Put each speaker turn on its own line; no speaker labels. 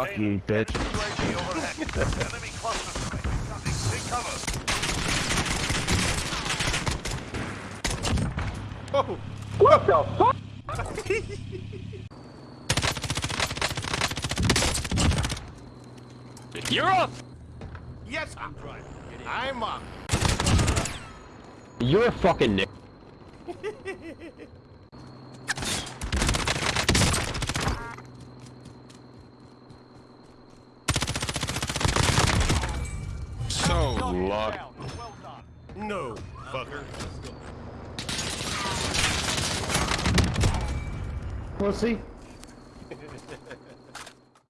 Fuck you, bitch.
UAV overhead. Enemy cluster strike. Take cover.
Oh,
What the fuck?
You're up!
yes, I'm driving. I'm up.
You're a fucking nick.
So luck.
Well done.
No, fucker.
Pussy.